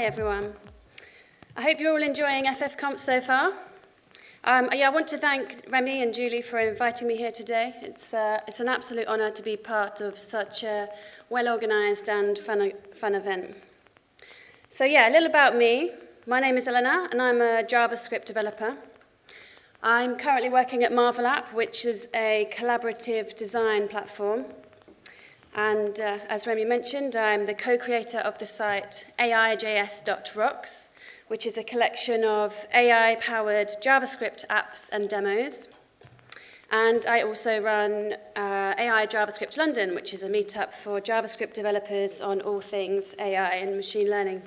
Hi, everyone. I hope you're all enjoying FFConf so far. Um, yeah, I want to thank Remy and Julie for inviting me here today. It's, uh, it's an absolute honour to be part of such a well-organised and fun, fun event. So yeah, a little about me. My name is Elena and I'm a JavaScript developer. I'm currently working at Marvel App, which is a collaborative design platform. And uh, as Remy mentioned, I'm the co-creator of the site aijs.rocks, which is a collection of AI-powered JavaScript apps and demos. And I also run uh, AI JavaScript London, which is a meetup for JavaScript developers on all things AI and machine learning.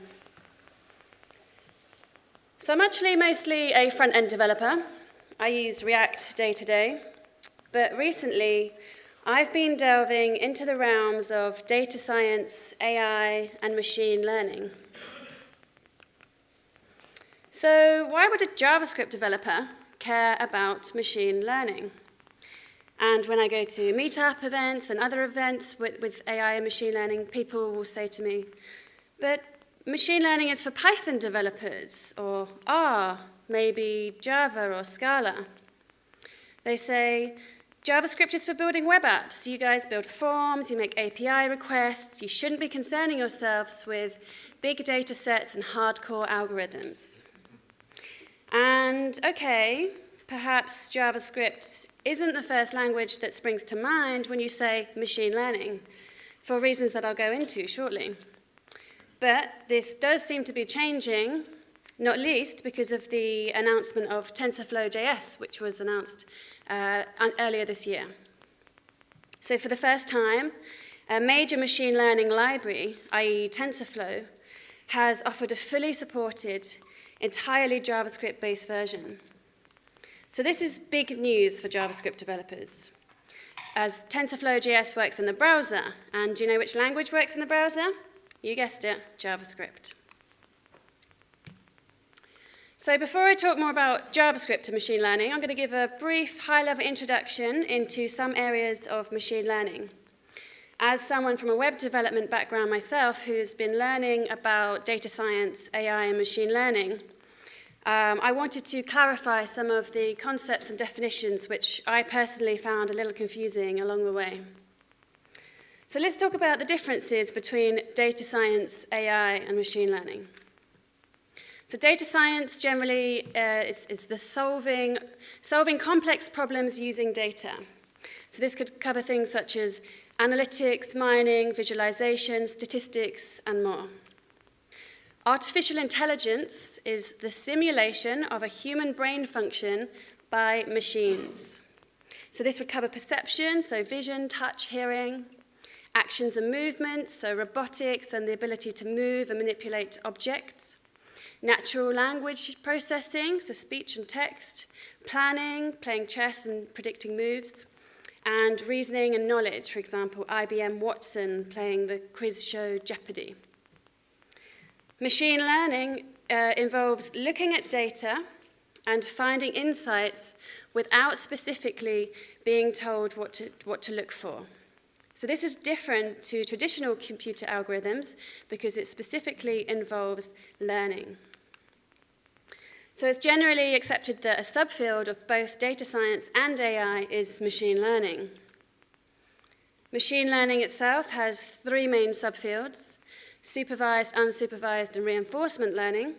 So I'm actually mostly a front-end developer. I use React day to day. But recently, I've been delving into the realms of data science, AI, and machine learning. So why would a JavaScript developer care about machine learning? And when I go to meetup events and other events with, with AI and machine learning, people will say to me, but machine learning is for Python developers, or R, maybe Java or Scala. They say, JavaScript is for building web apps. You guys build forms, you make API requests. You shouldn't be concerning yourselves with big data sets and hardcore algorithms. And okay, perhaps JavaScript isn't the first language that springs to mind when you say machine learning, for reasons that I'll go into shortly. But this does seem to be changing, not least because of the announcement of TensorFlow.js, which was announced uh, earlier this year. So for the first time, a major machine learning library, i.e. TensorFlow, has offered a fully supported entirely JavaScript-based version. So this is big news for JavaScript developers, as TensorFlow.js works in the browser. And do you know which language works in the browser? You guessed it, JavaScript. So before I talk more about JavaScript and machine learning, I'm going to give a brief high-level introduction into some areas of machine learning. As someone from a web development background myself who's been learning about data science, AI, and machine learning, um, I wanted to clarify some of the concepts and definitions which I personally found a little confusing along the way. So let's talk about the differences between data science, AI, and machine learning. So data science generally uh, is, is the solving, solving complex problems using data. So this could cover things such as analytics, mining, visualization, statistics, and more. Artificial intelligence is the simulation of a human brain function by machines. So this would cover perception, so vision, touch, hearing, actions and movements, so robotics and the ability to move and manipulate objects, natural language processing, so speech and text, planning, playing chess and predicting moves, and reasoning and knowledge, for example, IBM Watson playing the quiz show Jeopardy! Machine learning uh, involves looking at data and finding insights without specifically being told what to, what to look for. So this is different to traditional computer algorithms because it specifically involves learning. So it's generally accepted that a subfield of both data science and AI is machine learning. Machine learning itself has three main subfields supervised, unsupervised, and reinforcement learning.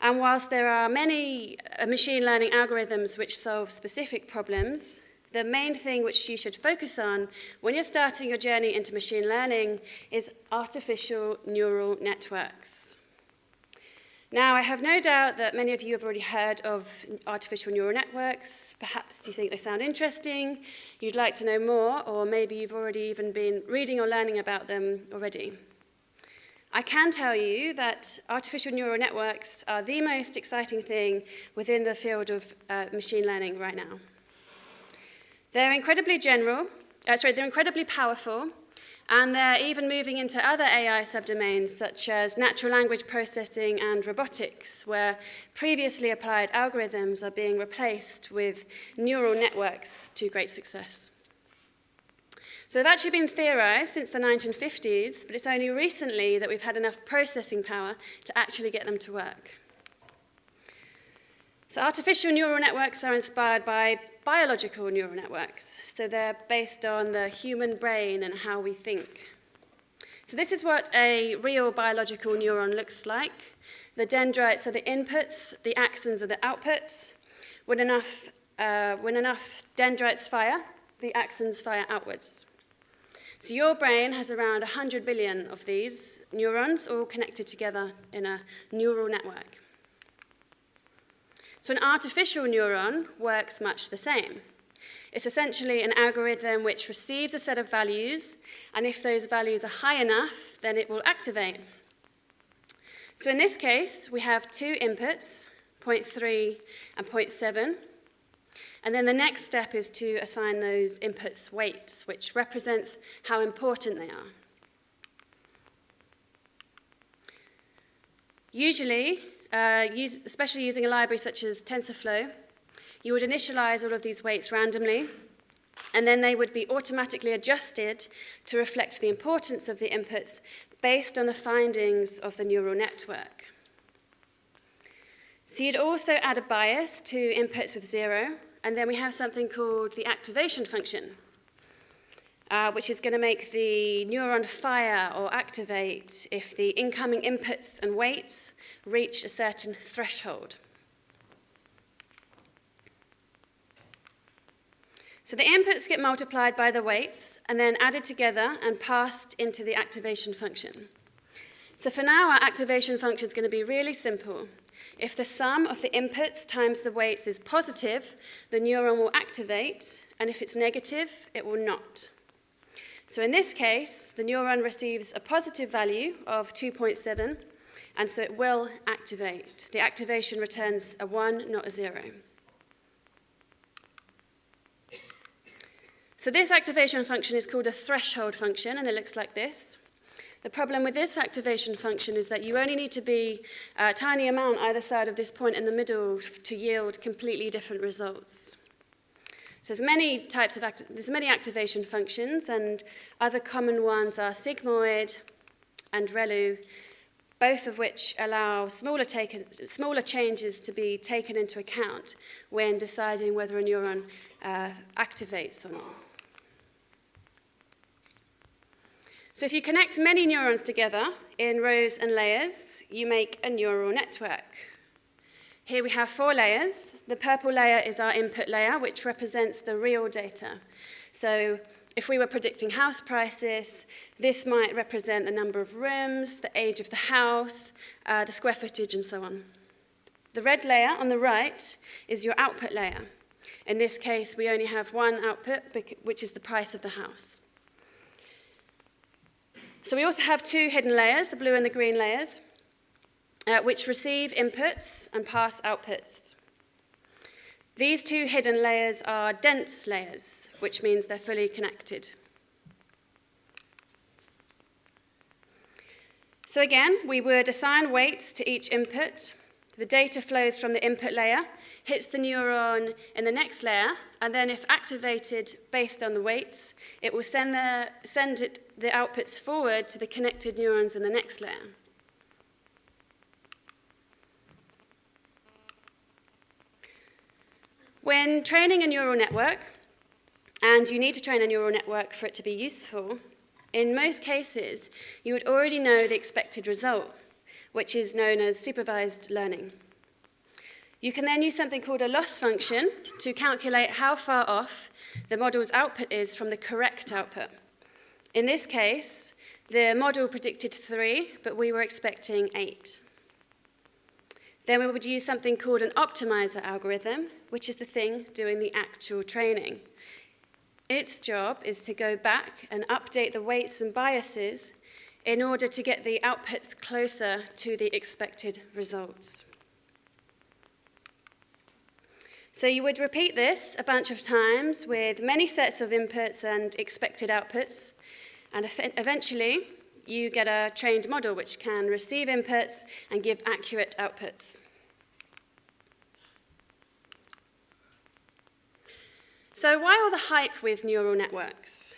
And whilst there are many uh, machine learning algorithms which solve specific problems, the main thing which you should focus on when you're starting your journey into machine learning is artificial neural networks. Now, I have no doubt that many of you have already heard of artificial neural networks. Perhaps you think they sound interesting, you'd like to know more, or maybe you've already even been reading or learning about them already. I can tell you that artificial neural networks are the most exciting thing within the field of uh, machine learning right now. They're incredibly general, uh, sorry, they're incredibly powerful, and they're even moving into other AI subdomains such as natural language processing and robotics, where previously applied algorithms are being replaced with neural networks to great success. So they've actually been theorized since the 1950s, but it's only recently that we've had enough processing power to actually get them to work. So artificial neural networks are inspired by biological neural networks. So they're based on the human brain and how we think. So this is what a real biological neuron looks like. The dendrites are the inputs, the axons are the outputs. When enough, uh, when enough dendrites fire, the axons fire outwards. So your brain has around 100 billion of these neurons all connected together in a neural network. So an artificial neuron works much the same. It's essentially an algorithm which receives a set of values, and if those values are high enough, then it will activate. So in this case, we have two inputs, 0.3 and 0.7, and then the next step is to assign those inputs weights, which represents how important they are. Usually, uh, use, especially using a library such as TensorFlow, you would initialize all of these weights randomly, and then they would be automatically adjusted to reflect the importance of the inputs based on the findings of the neural network. So you'd also add a bias to inputs with zero, and then we have something called the activation function, uh, which is going to make the neuron fire or activate if the incoming inputs and weights reach a certain threshold. So the inputs get multiplied by the weights and then added together and passed into the activation function. So for now, our activation function is going to be really simple. If the sum of the inputs times the weights is positive, the neuron will activate, and if it's negative, it will not. So in this case, the neuron receives a positive value of 2.7, and so it will activate. The activation returns a 1, not a 0. So this activation function is called a threshold function, and it looks like this. The problem with this activation function is that you only need to be a tiny amount either side of this point in the middle to yield completely different results. So there's many types of there's many activation functions, and other common ones are sigmoid and ReLU, both of which allow smaller, taken, smaller changes to be taken into account when deciding whether a neuron uh, activates or not. So if you connect many neurons together in rows and layers, you make a neural network. Here we have four layers. The purple layer is our input layer, which represents the real data. So if we were predicting house prices, this might represent the number of rooms, the age of the house, uh, the square footage, and so on. The red layer on the right is your output layer. In this case, we only have one output, which is the price of the house. So we also have two hidden layers, the blue and the green layers, uh, which receive inputs and pass outputs. These two hidden layers are dense layers, which means they're fully connected. So again, we would assign weights to each input. The data flows from the input layer, hits the neuron in the next layer, and then if activated based on the weights, it will send the, send it the outputs forward to the connected neurons in the next layer. When training a neural network, and you need to train a neural network for it to be useful, in most cases, you would already know the expected result, which is known as supervised learning. You can then use something called a loss function to calculate how far off the model's output is from the correct output. In this case, the model predicted 3, but we were expecting 8. Then we would use something called an optimizer algorithm, which is the thing doing the actual training. Its job is to go back and update the weights and biases in order to get the outputs closer to the expected results. So you would repeat this a bunch of times with many sets of inputs and expected outputs and eventually, you get a trained model which can receive inputs and give accurate outputs. So why all the hype with neural networks?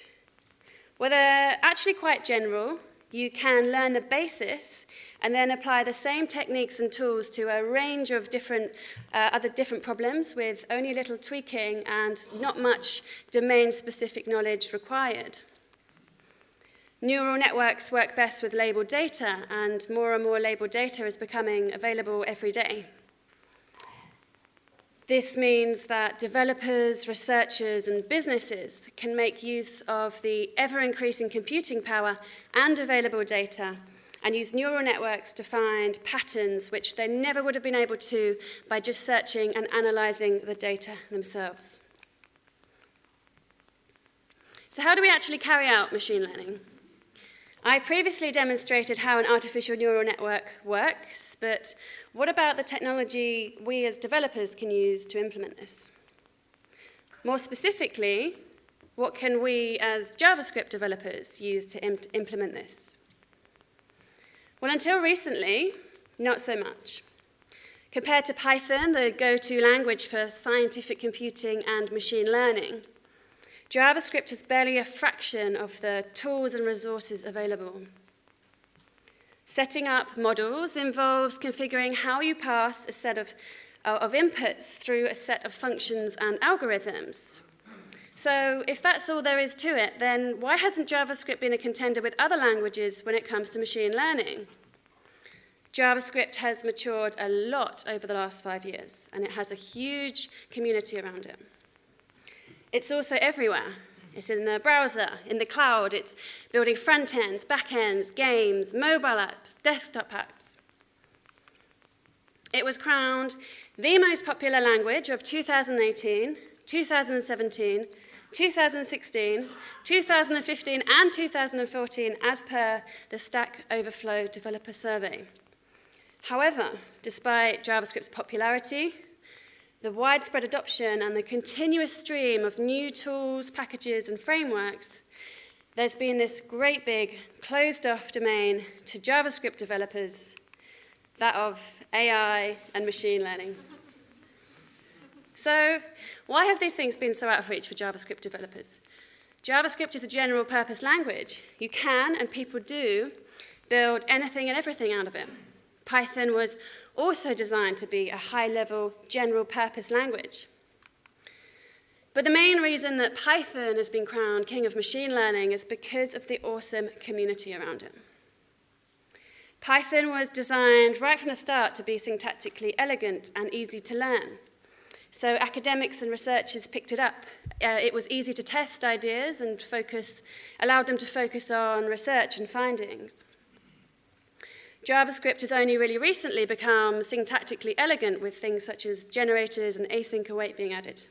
Well, they're actually quite general. You can learn the basis and then apply the same techniques and tools to a range of different, uh, other different problems with only a little tweaking and not much domain-specific knowledge required. Neural networks work best with labeled data, and more and more labeled data is becoming available every day. This means that developers, researchers, and businesses can make use of the ever-increasing computing power and available data and use neural networks to find patterns which they never would have been able to by just searching and analyzing the data themselves. So how do we actually carry out machine learning? I previously demonstrated how an artificial neural network works, but what about the technology we as developers can use to implement this? More specifically, what can we as JavaScript developers use to imp implement this? Well, until recently, not so much. Compared to Python, the go-to language for scientific computing and machine learning, JavaScript is barely a fraction of the tools and resources available. Setting up models involves configuring how you pass a set of, uh, of inputs through a set of functions and algorithms. So if that's all there is to it, then why hasn't JavaScript been a contender with other languages when it comes to machine learning? JavaScript has matured a lot over the last five years, and it has a huge community around it. It's also everywhere. It's in the browser, in the cloud, it's building front ends, back ends, games, mobile apps, desktop apps. It was crowned the most popular language of 2018, 2017, 2016, 2015, and 2014 as per the Stack Overflow Developer Survey. However, despite JavaScript's popularity, the widespread adoption and the continuous stream of new tools, packages, and frameworks, there's been this great big closed-off domain to JavaScript developers, that of AI and machine learning. So why have these things been so out of reach for JavaScript developers? JavaScript is a general purpose language. You can, and people do, build anything and everything out of it. Python was also designed to be a high-level, general-purpose language. But the main reason that Python has been crowned king of machine learning is because of the awesome community around it. Python was designed right from the start to be syntactically elegant and easy to learn. So academics and researchers picked it up. Uh, it was easy to test ideas and focus, allowed them to focus on research and findings. JavaScript has only really recently become syntactically elegant with things such as generators and async await being added.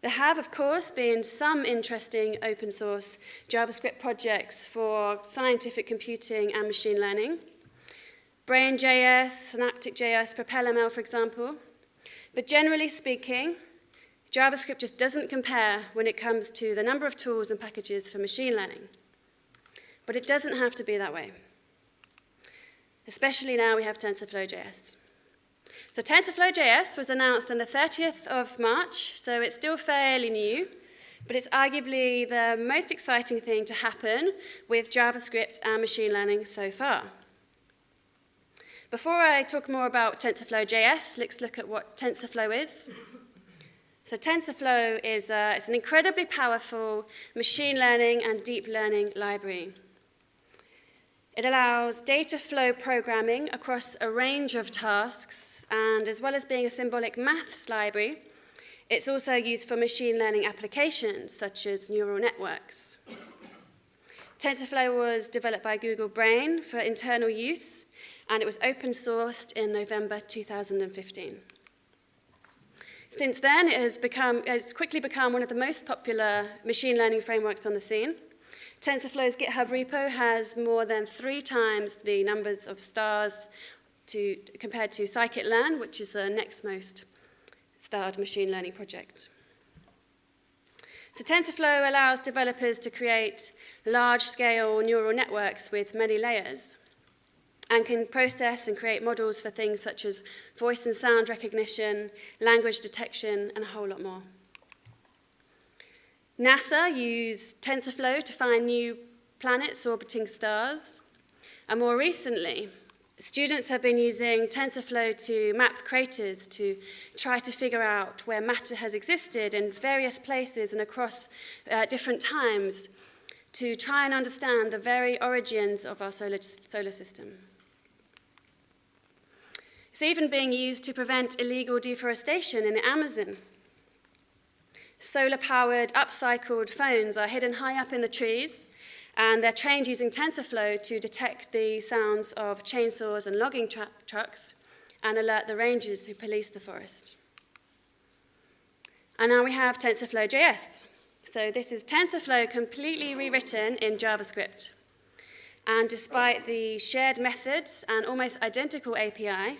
There have, of course, been some interesting open source JavaScript projects for scientific computing and machine learning. Brain.js, Synaptic.js, PropelML, for example. But generally speaking, JavaScript just doesn't compare when it comes to the number of tools and packages for machine learning. But it doesn't have to be that way. Especially now we have TensorFlow.js. So TensorFlow.js was announced on the 30th of March, so it's still fairly new, but it's arguably the most exciting thing to happen with JavaScript and machine learning so far. Before I talk more about TensorFlow.js, let's look at what TensorFlow is. So TensorFlow is uh, it's an incredibly powerful machine learning and deep learning library. It allows data flow programming across a range of tasks, and as well as being a symbolic maths library, it's also used for machine learning applications, such as neural networks. TensorFlow was developed by Google Brain for internal use, and it was open sourced in November 2015. Since then, it has, become, has quickly become one of the most popular machine learning frameworks on the scene, TensorFlow's GitHub repo has more than three times the numbers of stars to, compared to scikit-learn, which is the next most starred machine learning project. So TensorFlow allows developers to create large-scale neural networks with many layers and can process and create models for things such as voice and sound recognition, language detection, and a whole lot more. NASA used TensorFlow to find new planets orbiting stars. And more recently, students have been using TensorFlow to map craters to try to figure out where matter has existed in various places and across uh, different times to try and understand the very origins of our solar, solar system. It's even being used to prevent illegal deforestation in the Amazon. Solar-powered, upcycled phones are hidden high up in the trees, and they're trained using TensorFlow to detect the sounds of chainsaws and logging trucks and alert the rangers who police the forest. And now we have TensorFlow.js. So this is TensorFlow completely rewritten in JavaScript. And despite the shared methods and almost identical API,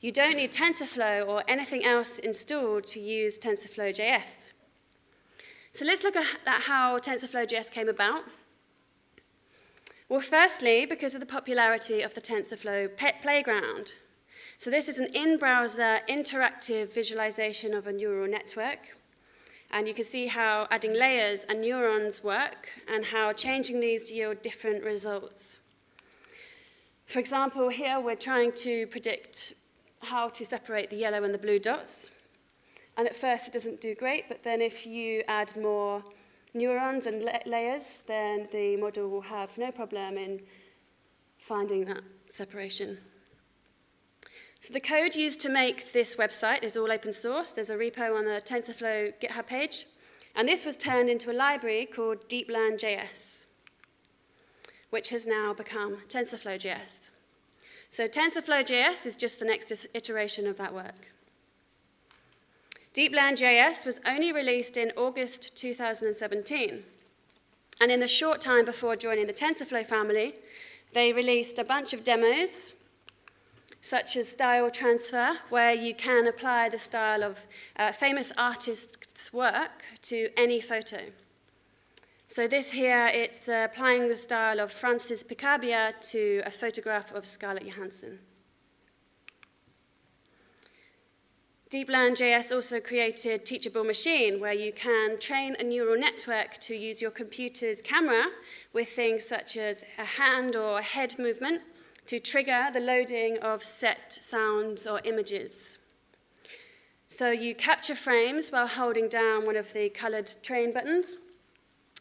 you don't need TensorFlow or anything else installed to use TensorFlow.js. So let's look at how TensorFlow.js came about. Well, firstly, because of the popularity of the TensorFlow Pet Playground. So this is an in-browser interactive visualization of a neural network. And you can see how adding layers and neurons work and how changing these yield different results. For example, here we're trying to predict how to separate the yellow and the blue dots. And at first it doesn't do great, but then if you add more neurons and la layers, then the model will have no problem in finding that separation. So the code used to make this website is all open source. There's a repo on the TensorFlow GitHub page. And this was turned into a library called DeepLearn.js, which has now become TensorFlow.js. So TensorFlow.js is just the next iteration of that work. DeepLearn.js was only released in August 2017. And in the short time before joining the TensorFlow family, they released a bunch of demos, such as style transfer, where you can apply the style of uh, famous artists' work to any photo. So this here, it's uh, applying the style of Francis Picabia to a photograph of Scarlett Johansson. DeepLearn.js also created Teachable Machine, where you can train a neural network to use your computer's camera with things such as a hand or head movement to trigger the loading of set sounds or images. So you capture frames while holding down one of the colored train buttons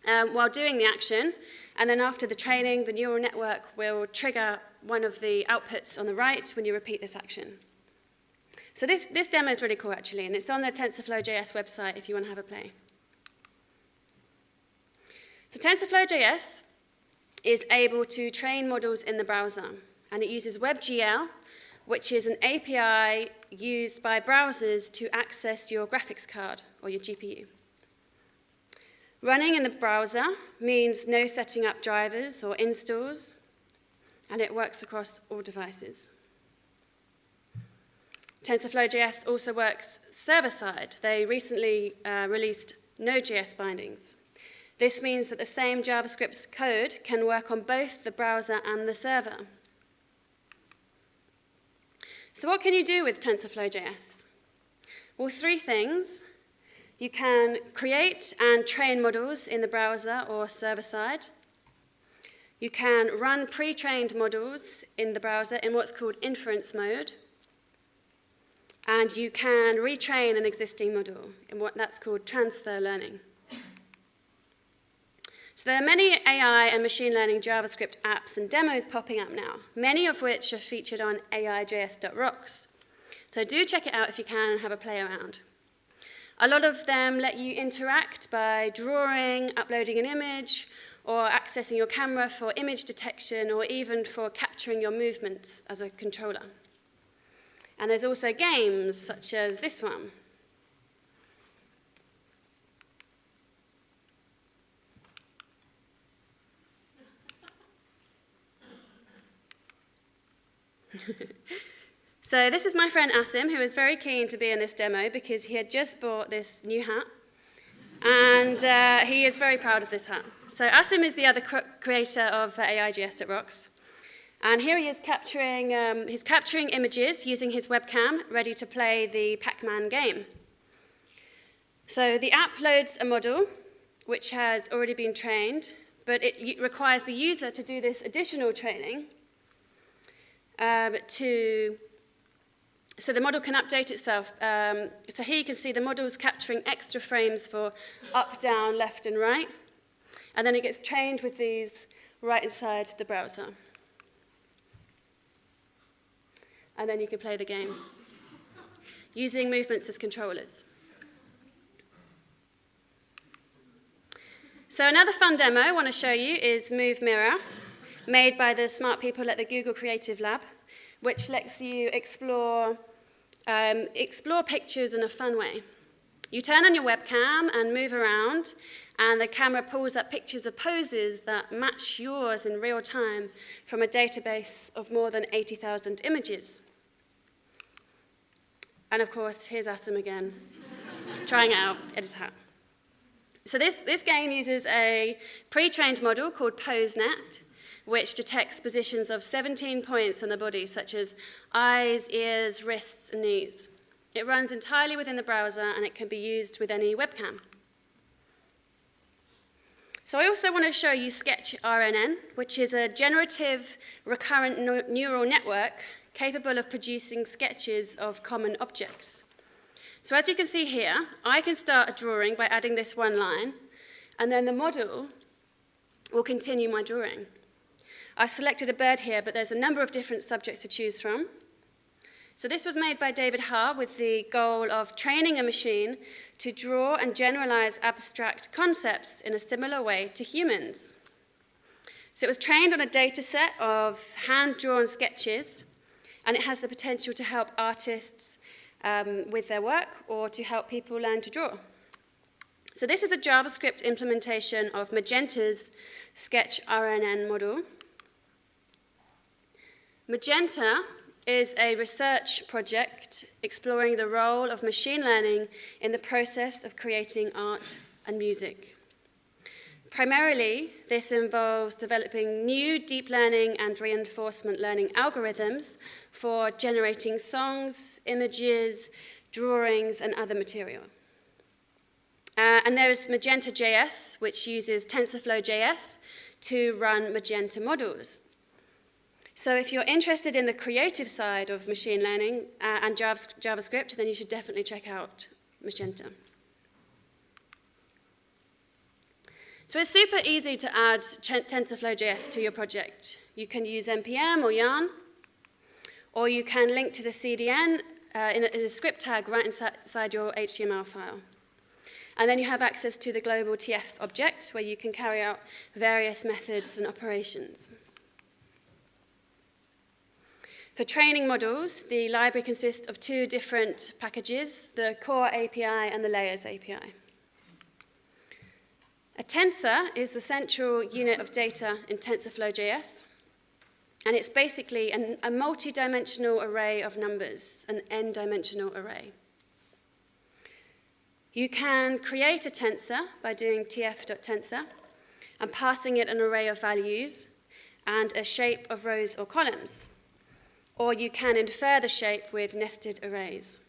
um, while doing the action, and then after the training, the neural network will trigger one of the outputs on the right when you repeat this action. So this, this demo is really cool, actually, and it's on the TensorFlow.js website if you want to have a play. So TensorFlow.js is able to train models in the browser, and it uses WebGL, which is an API used by browsers to access your graphics card or your GPU. Running in the browser means no setting up drivers or installs, and it works across all devices. TensorFlow.js also works server-side. They recently uh, released Node.js bindings. This means that the same JavaScript code can work on both the browser and the server. So what can you do with TensorFlow.js? Well, three things. You can create and train models in the browser or server-side. You can run pre-trained models in the browser in what's called inference mode and you can retrain an existing model in what that's called transfer learning. So there are many AI and machine learning JavaScript apps and demos popping up now, many of which are featured on aijs.rocks. So do check it out if you can and have a play around. A lot of them let you interact by drawing, uploading an image, or accessing your camera for image detection, or even for capturing your movements as a controller. And there's also games such as this one. so this is my friend Asim, who was very keen to be in this demo because he had just bought this new hat. And uh, he is very proud of this hat. So Asim is the other creator of uh, AIJS.rocks. And here he is capturing, um, he's capturing images using his webcam, ready to play the Pac-Man game. So the app loads a model, which has already been trained, but it requires the user to do this additional training um, to so the model can update itself. Um, so here you can see the model is capturing extra frames for up, down, left, and right. And then it gets trained with these right inside the browser. And then you can play the game using movements as controllers. So another fun demo I want to show you is Move Mirror, made by the smart people at the Google Creative Lab, which lets you explore, um, explore pictures in a fun way. You turn on your webcam and move around, and the camera pulls up pictures of poses that match yours in real time from a database of more than 80,000 images. And of course, here's Asim again, trying it out at his hat. So this, this game uses a pre-trained model called PoseNet, which detects positions of 17 points on the body, such as eyes, ears, wrists, and knees. It runs entirely within the browser, and it can be used with any webcam. So I also want to show you Sketch RNN, which is a generative recurrent neural network capable of producing sketches of common objects. So as you can see here, I can start a drawing by adding this one line, and then the model will continue my drawing. I've selected a bird here, but there's a number of different subjects to choose from. So this was made by David Ha with the goal of training a machine to draw and generalize abstract concepts in a similar way to humans. So it was trained on a data set of hand-drawn sketches, and it has the potential to help artists um, with their work or to help people learn to draw. So this is a JavaScript implementation of Magenta's Sketch RNN model. Magenta is a research project exploring the role of machine learning in the process of creating art and music. Primarily, this involves developing new deep learning and reinforcement learning algorithms for generating songs, images, drawings, and other material. Uh, and there's Magenta.js, which uses TensorFlow.js to run Magenta models. So if you're interested in the creative side of machine learning uh, and JavaScript, then you should definitely check out Magenta. So it's super easy to add TensorFlow.js to your project. You can use NPM or Yarn, or you can link to the CDN uh, in, a, in, a, script tag right inside your HTML file. And then you have access to the global TF object, where you can carry out various methods and operations. For training models, the library consists of two different packages, the core API and the layers API. A tensor is the central unit of data in TensorFlow.js, and it's basically an, a multi-dimensional array of numbers, an n-dimensional array. You can create a tensor by doing tf.tensor and passing it an array of values and a shape of rows or columns. Or you can infer the shape with nested arrays.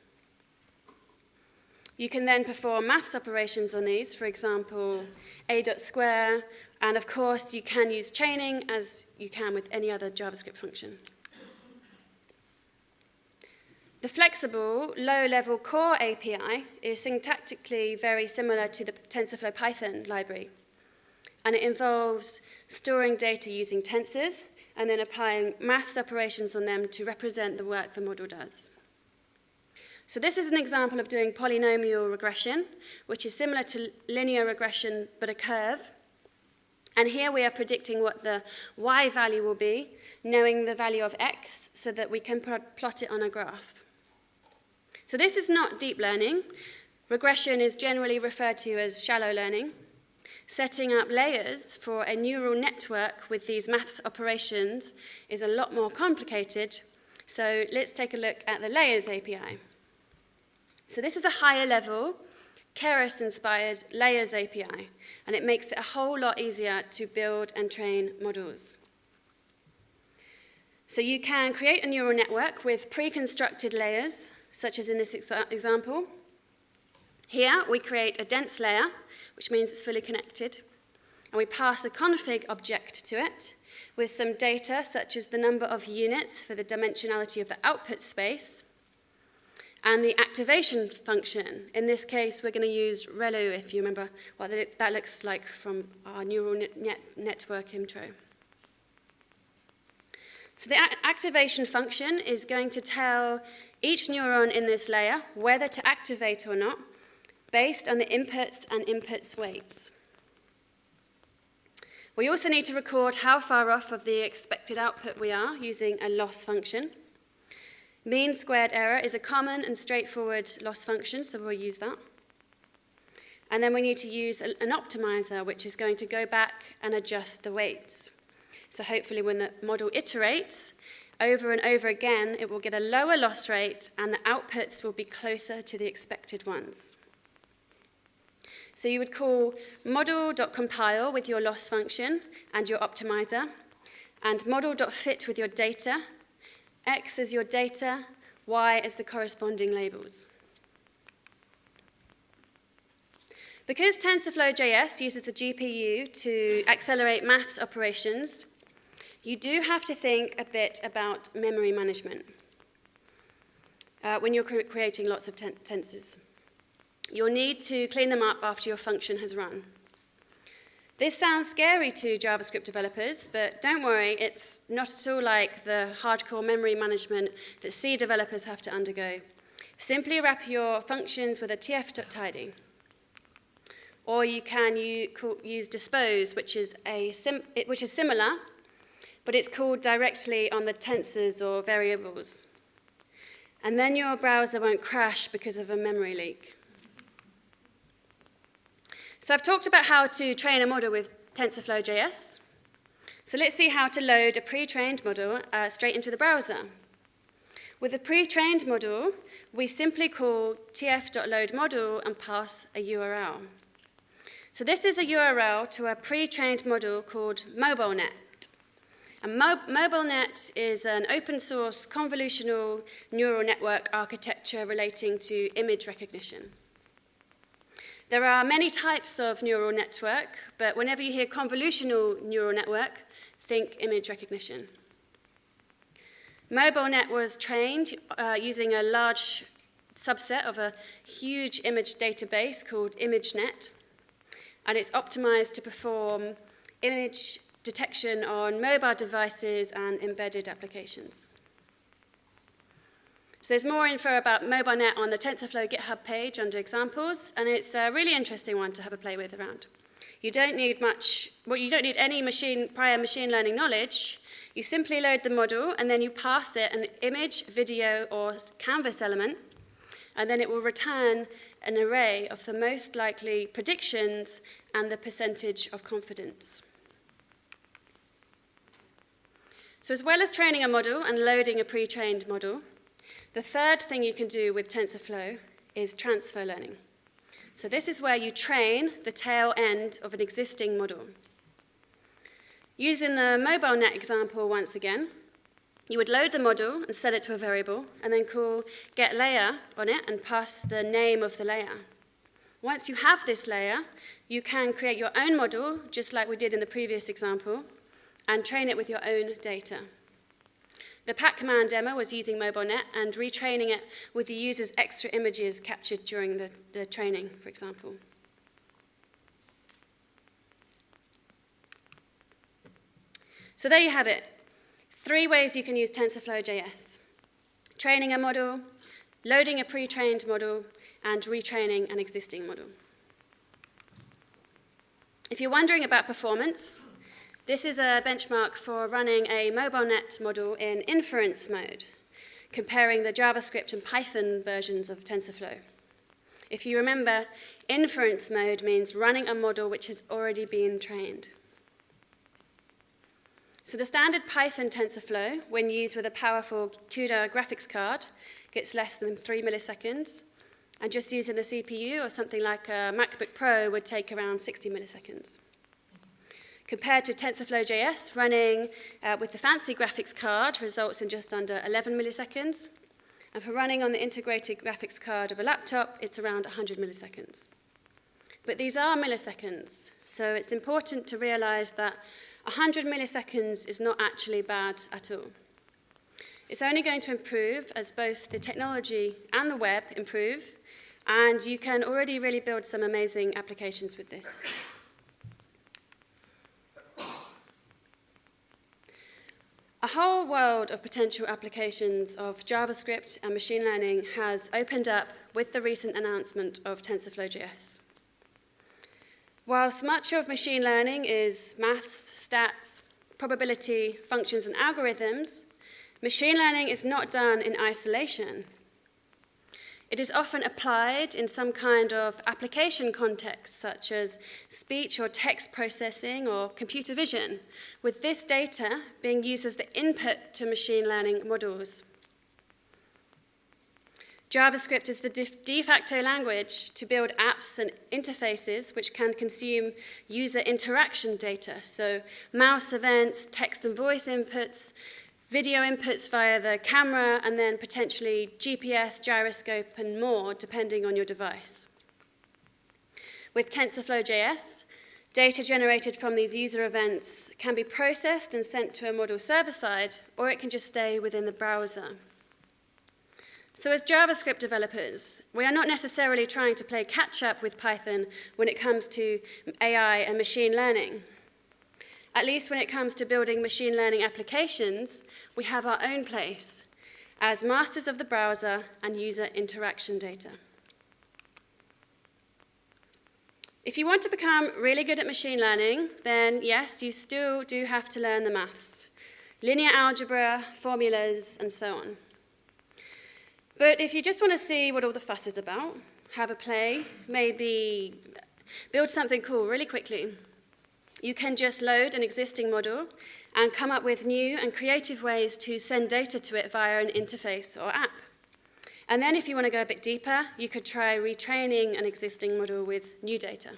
You can then perform maths operations on these, for example, a dot square, and of course you can use chaining as you can with any other JavaScript function. The flexible, low-level core API is syntactically very similar to the TensorFlow Python library, and it involves storing data using tensors and then applying maths operations on them to represent the work the model does. So this is an example of doing polynomial regression, which is similar to linear regression, but a curve. And here we are predicting what the y value will be, knowing the value of x, so that we can plot it on a graph. So this is not deep learning. Regression is generally referred to as shallow learning. Setting up layers for a neural network with these maths operations is a lot more complicated. So let's take a look at the layers API. So this is a higher level, Keras-inspired layers API, and it makes it a whole lot easier to build and train models. So you can create a neural network with pre-constructed layers, such as in this ex example, Here, we create a dense layer, which means it's fully connected, and we pass a config object to it with some data such as the number of units for the dimensionality of the output space, and the activation function. In this case, we're going to use ReLU, if you remember what that looks like from our neural net network intro. So the activation function is going to tell each neuron in this layer whether to activate or not based on the inputs and inputs weights. We also need to record how far off of the expected output we are using a loss function. Mean squared error is a common and straightforward loss function, so we'll use that. And then we need to use an optimizer, which is going to go back and adjust the weights. So hopefully when the model iterates over and over again, it will get a lower loss rate and the outputs will be closer to the expected ones. So you would call model.compile with your loss function and your optimizer, and model.fit with your data, x is your data, y is the corresponding labels. Because TensorFlow.js uses the GPU to accelerate maths operations, you do have to think a bit about memory management uh, when you're cre creating lots of ten tensors. You'll need to clean them up after your function has run. This sounds scary to JavaScript developers, but don't worry, it's not at all like the hardcore memory management that C developers have to undergo. Simply wrap your functions with a tf.tidy. Or you can use dispose, which is, a which is similar, but it's called directly on the tensors or variables. And then your browser won't crash because of a memory leak. So I've talked about how to train a model with TensorFlow.js. So let's see how to load a pre-trained model uh, straight into the browser. With a pre-trained model, we simply call tf.loadModel and pass a URL. So this is a URL to a pre-trained model called MobileNet. And Mo MobileNet is an open source convolutional neural network architecture relating to image recognition. There are many types of neural network, but whenever you hear convolutional neural network, think image recognition. MobileNet was trained uh, using a large subset of a huge image database called ImageNet, and it's optimized to perform image detection on mobile devices and embedded applications. So there's more info about MobileNet on the TensorFlow GitHub page under examples, and it's a really interesting one to have a play with around. You don't need much, well, you don't need any machine, prior machine learning knowledge. You simply load the model, and then you pass it an image, video, or canvas element, and then it will return an array of the most likely predictions and the percentage of confidence. So as well as training a model and loading a pre-trained model, the third thing you can do with TensorFlow is transfer learning. So this is where you train the tail end of an existing model. Using the MobileNet example once again, you would load the model and set it to a variable, and then call get layer on it and pass the name of the layer. Once you have this layer, you can create your own model, just like we did in the previous example, and train it with your own data. The Pac-Man demo was using MobileNet and retraining it with the user's extra images captured during the, the training, for example. So there you have it. Three ways you can use TensorFlow.js. Training a model, loading a pre-trained model, and retraining an existing model. If you're wondering about performance, this is a benchmark for running a MobileNet model in inference mode, comparing the JavaScript and Python versions of TensorFlow. If you remember, inference mode means running a model which has already been trained. So the standard Python TensorFlow, when used with a powerful CUDA graphics card, gets less than three milliseconds, and just using the CPU or something like a MacBook Pro would take around 60 milliseconds compared to TensorFlow.js running uh, with the fancy graphics card results in just under 11 milliseconds. And for running on the integrated graphics card of a laptop, it's around 100 milliseconds. But these are milliseconds, so it's important to realize that 100 milliseconds is not actually bad at all. It's only going to improve as both the technology and the web improve, and you can already really build some amazing applications with this. A whole world of potential applications of JavaScript and machine learning has opened up with the recent announcement of TensorFlow.js. Whilst much of machine learning is maths, stats, probability, functions, and algorithms, machine learning is not done in isolation. It is often applied in some kind of application context, such as speech or text processing or computer vision, with this data being used as the input to machine learning models. JavaScript is the de facto language to build apps and interfaces which can consume user interaction data, so mouse events, text and voice inputs, video inputs via the camera, and then potentially GPS, gyroscope, and more, depending on your device. With TensorFlow.js, data generated from these user events can be processed and sent to a model server side, or it can just stay within the browser. So as JavaScript developers, we are not necessarily trying to play catch-up with Python when it comes to AI and machine learning. At least when it comes to building machine learning applications, we have our own place as masters of the browser and user interaction data. If you want to become really good at machine learning, then yes, you still do have to learn the maths, linear algebra, formulas, and so on. But if you just want to see what all the fuss is about, have a play, maybe build something cool really quickly, you can just load an existing model and come up with new and creative ways to send data to it via an interface or app. And then if you want to go a bit deeper, you could try retraining an existing model with new data.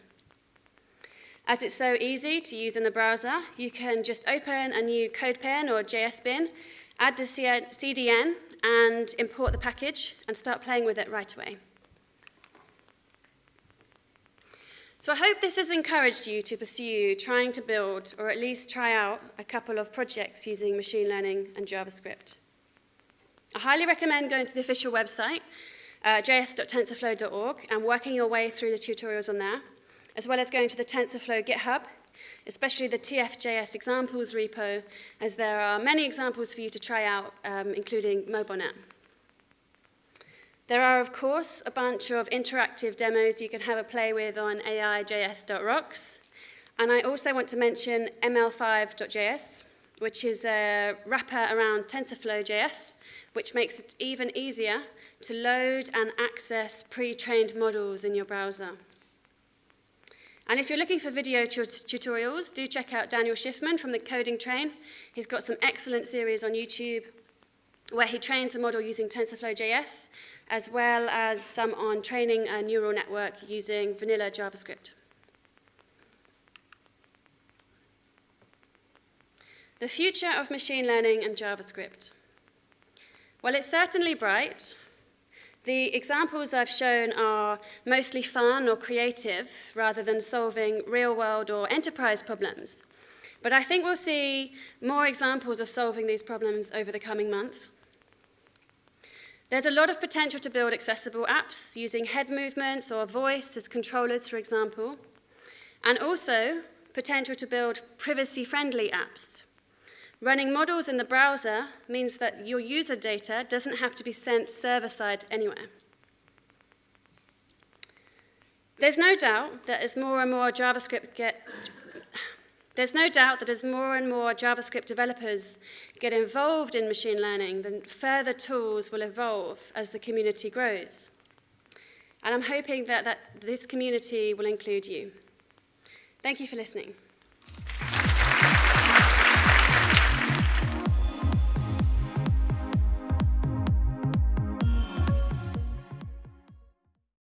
As it's so easy to use in the browser, you can just open a new CodePen or JSBin, add the CDN, and import the package and start playing with it right away. So I hope this has encouraged you to pursue trying to build, or at least try out, a couple of projects using machine learning and JavaScript. I highly recommend going to the official website, uh, js.tensorflow.org, and working your way through the tutorials on there, as well as going to the TensorFlow GitHub especially the TFJS examples repo, as there are many examples for you to try out, um, including MobileNet. There are, of course, a bunch of interactive demos you can have a play with on aijs.rocks. And I also want to mention ml5.js, which is a wrapper around TensorFlow.js, which makes it even easier to load and access pre-trained models in your browser. And if you're looking for video tutorials, do check out Daniel Shiffman from the Coding Train. He's got some excellent series on YouTube where he trains a model using TensorFlow.js, as well as some on training a neural network using vanilla JavaScript. The future of machine learning and JavaScript. Well, it's certainly bright, the examples I've shown are mostly fun or creative rather than solving real-world or enterprise problems. But I think we'll see more examples of solving these problems over the coming months. There's a lot of potential to build accessible apps using head movements or voice as controllers, for example, and also potential to build privacy-friendly apps Running models in the browser means that your user data doesn't have to be sent server-side anywhere. There's no doubt that as more and more JavaScript get there's no doubt that as more and more JavaScript developers get involved in machine learning, then further tools will evolve as the community grows. And I'm hoping that, that this community will include you. Thank you for listening.